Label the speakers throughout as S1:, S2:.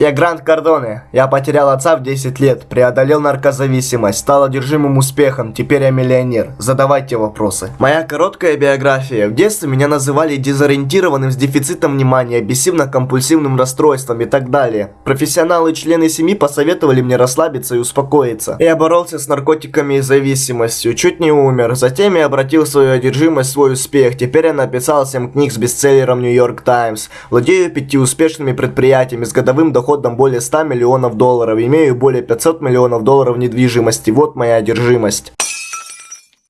S1: Я Грант Кардоне. Я потерял отца в 10 лет, преодолел наркозависимость, стал одержимым успехом, теперь я миллионер. Задавайте вопросы. Моя короткая биография. В детстве меня называли дезориентированным с дефицитом внимания, обессивно-компульсивным расстройством и так далее. Профессионалы и члены семьи посоветовали мне расслабиться и успокоиться. Я боролся с наркотиками и зависимостью, чуть не умер. Затем я обратил свою одержимость в свой успех. Теперь я написал 7 книг с бестселлером York Times. Владею пяти успешными предприятиями с годовым доходом доходом более 100 миллионов долларов, имею более 500 миллионов долларов недвижимости. Вот моя одержимость.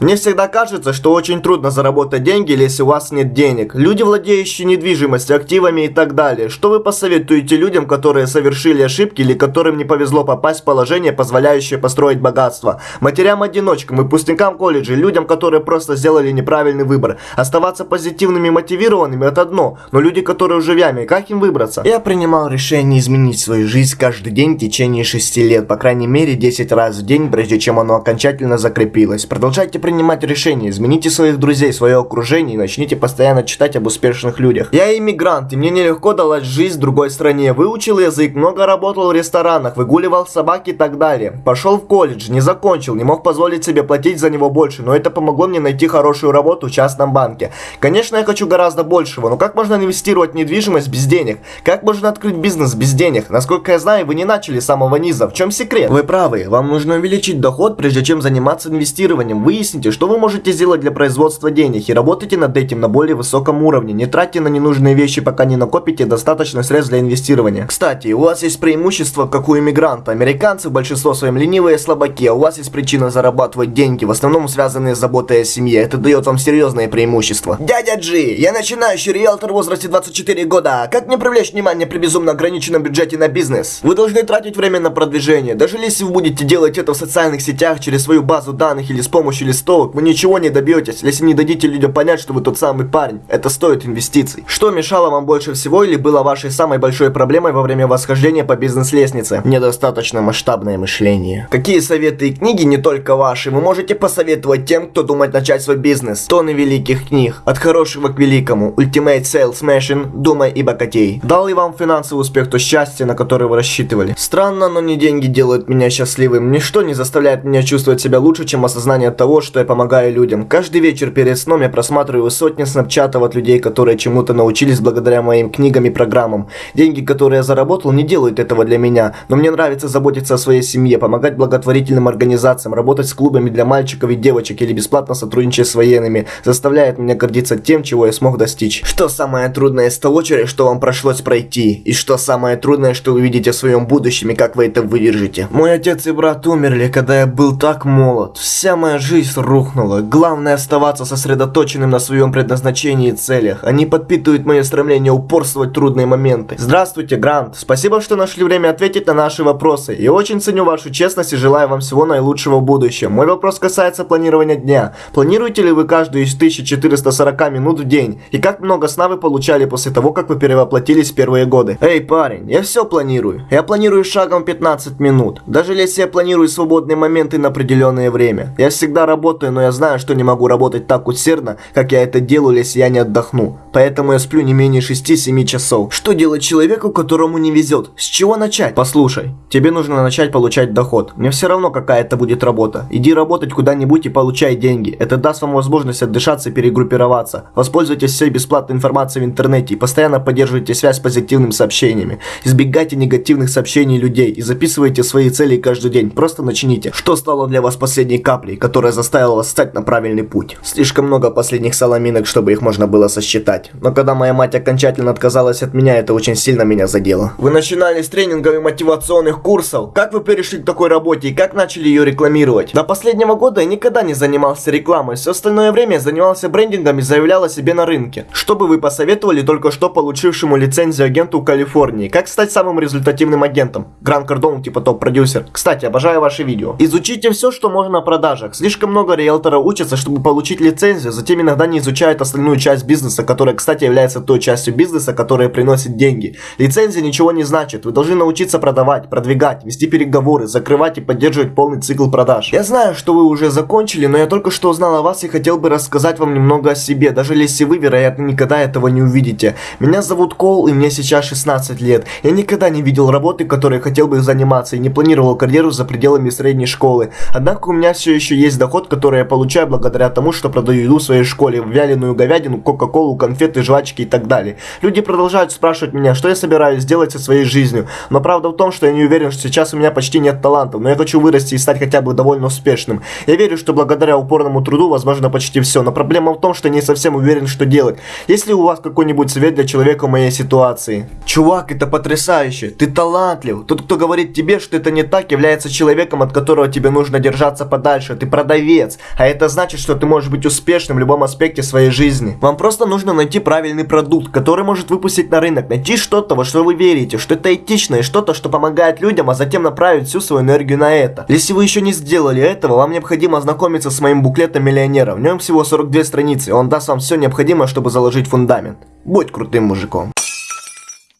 S1: Мне всегда кажется, что очень трудно заработать деньги, если у вас нет денег. Люди, владеющие недвижимостью, активами и так далее. Что вы посоветуете людям, которые совершили ошибки или которым не повезло попасть в положение, позволяющее построить богатство? Матерям-одиночкам, выпускникам колледжа, людям, которые просто сделали неправильный выбор. Оставаться позитивными и мотивированными это одно, но люди, которые уже в яме, как им выбраться? Я принимал решение изменить свою жизнь каждый день в течение 6 лет, по крайней мере 10 раз в день, прежде чем оно окончательно закрепилось. Продолжайте принимать решения, измените своих друзей, свое окружение и начните постоянно читать об успешных людях. Я иммигрант, и мне нелегко далась жизнь в другой стране. Выучил язык, много работал в ресторанах, выгуливал собак и так далее. Пошел в колледж, не закончил, не мог позволить себе платить за него больше, но это помогло мне найти хорошую работу в частном банке. Конечно, я хочу гораздо большего, но как можно инвестировать недвижимость без денег? Как можно открыть бизнес без денег? Насколько я знаю, вы не начали с самого низа. В чем секрет? Вы правы, вам нужно увеличить доход, прежде чем заниматься инвестированием. Выясните, Выясните, что вы можете сделать для производства денег и работайте над этим на более высоком уровне. Не тратьте на ненужные вещи, пока не накопите достаточно средств для инвестирования. Кстати, у вас есть преимущество, как у иммигранта. Американцы в большинство своем ленивые слабаки, а у вас есть причина зарабатывать деньги, в основном связанные с заботой о семье. Это дает вам серьезные преимущества. Дядя Джи, я начинающий риэлтор в возрасте 24 года. Как мне привлечь внимание при безумно ограниченном бюджете на бизнес? Вы должны тратить время на продвижение. Даже если вы будете делать это в социальных сетях, через свою базу данных или с помощью листов, листовок, вы ничего не добьетесь, если не дадите людям понять, что вы тот самый парень. Это стоит инвестиций. Что мешало вам больше всего или было вашей самой большой проблемой во время восхождения по бизнес-лестнице? Недостаточно масштабное мышление. Какие советы и книги, не только ваши, вы можете посоветовать тем, кто думает начать свой бизнес? Тоны великих книг. От хорошего к великому. Ultimate Sales Machine, Думай и богатей. Дал ли вам финансовый успех то счастье, на которое вы рассчитывали? Странно, но не деньги делают меня счастливым. Ничто не заставляет меня чувствовать себя лучше, чем осознание того, что я помогаю людям. Каждый вечер перед сном я просматриваю сотни снапчатов от людей, которые чему-то научились благодаря моим книгам и программам. Деньги, которые я заработал, не делают этого для меня, но мне нравится заботиться о своей семье, помогать благотворительным организациям, работать с клубами для мальчиков и девочек или бесплатно сотрудничать с военными, заставляет меня гордиться тем, чего я смог достичь. Что самое трудное из того, через что вам пришлось пройти? И что самое трудное, что вы видите в своем будущем и как вы это выдержите? Мой отец и брат умерли, когда я был так молод. Вся моя жизнь рухнуло. Главное оставаться сосредоточенным на своем предназначении и целях. Они подпитывают мое стремление упорствовать в трудные моменты. Здравствуйте, Грант. Спасибо, что нашли время ответить на наши вопросы. Я очень ценю вашу честность и желаю вам всего наилучшего в будущем. Мой вопрос касается планирования дня. Планируете ли вы каждую из 1440 минут в день? И как много сна вы получали после того, как вы перевоплотились в первые годы? Эй, парень, я все планирую. Я планирую шагом 15 минут. Даже если я планирую свободные моменты на определенное время. Я всегда работаю работаю, но я знаю, что не могу работать так усердно, как я это делаю, если я не отдохну. Поэтому я сплю не менее 6-7 часов. Что делать человеку, которому не везет? С чего начать? Послушай, тебе нужно начать получать доход. Мне все равно, какая это будет работа. Иди работать куда-нибудь и получай деньги. Это даст вам возможность отдышаться и перегруппироваться. Воспользуйтесь всей бесплатной информацией в интернете и постоянно поддерживайте связь с позитивными сообщениями. Избегайте негативных сообщений людей и записывайте свои цели каждый день. Просто начните. Что стало для вас последней каплей, которая заставила заставила стать на правильный путь. Слишком много последних соломинок, чтобы их можно было сосчитать. Но когда моя мать окончательно отказалась от меня, это очень сильно меня задело. Вы начинали с тренингов и мотивационных курсов. Как вы перешли к такой работе и как начали ее рекламировать? До последнего года я никогда не занимался рекламой. Все остальное время я занимался брендингом и заявлял о себе на рынке. Что бы вы посоветовали только что получившему лицензию агенту Калифорнии? Как стать самым результативным агентом? Гран Кардон, типа топ-продюсер. Кстати, обожаю ваши видео. Изучите все, что можно о продажах. Слишком много много риэлторов учатся, чтобы получить лицензию, затем иногда не изучают остальную часть бизнеса, которая, кстати, является той частью бизнеса, которая приносит деньги. Лицензия ничего не значит. Вы должны научиться продавать, продвигать, вести переговоры, закрывать и поддерживать полный цикл продаж. Я знаю, что вы уже закончили, но я только что узнал о вас и хотел бы рассказать вам немного о себе, даже если вы, вероятно, никогда этого не увидите. Меня зовут Кол, и мне сейчас 16 лет. Я никогда не видел работы, которой хотел бы заниматься, и не планировал карьеру за пределами средней школы. Однако у меня все еще есть доход, который я получаю благодаря тому, что продаю еду в своей школе, вяленую говядину, кока-колу, конфеты, жвачки и так далее. Люди продолжают спрашивать меня, что я собираюсь сделать со своей жизнью. Но правда в том, что я не уверен, что сейчас у меня почти нет талантов, но я хочу вырасти и стать хотя бы довольно успешным. Я верю, что благодаря упорному труду возможно почти все, но проблема в том, что я не совсем уверен, что делать. Есть ли у вас какой-нибудь совет для человека в моей ситуации? Чувак, это потрясающе, ты талантлив. Тот, кто говорит тебе, что это не так, является человеком, от которого тебе нужно держаться подальше. Ты продавец, а это значит, что ты можешь быть успешным в любом аспекте своей жизни. Вам просто нужно найти правильный продукт, который может выпустить на рынок, найти что-то, во что вы верите, что это этично и что-то, что помогает людям, а затем направить всю свою энергию на это. Если вы еще не сделали этого, вам необходимо ознакомиться с моим буклетом миллионера. В нем всего 42 страницы, он даст вам все необходимое, чтобы заложить фундамент. Будь крутым мужиком.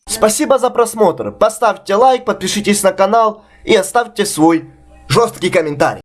S1: Спасибо за просмотр. Поставьте лайк, подпишитесь на канал и оставьте свой жесткий комментарий.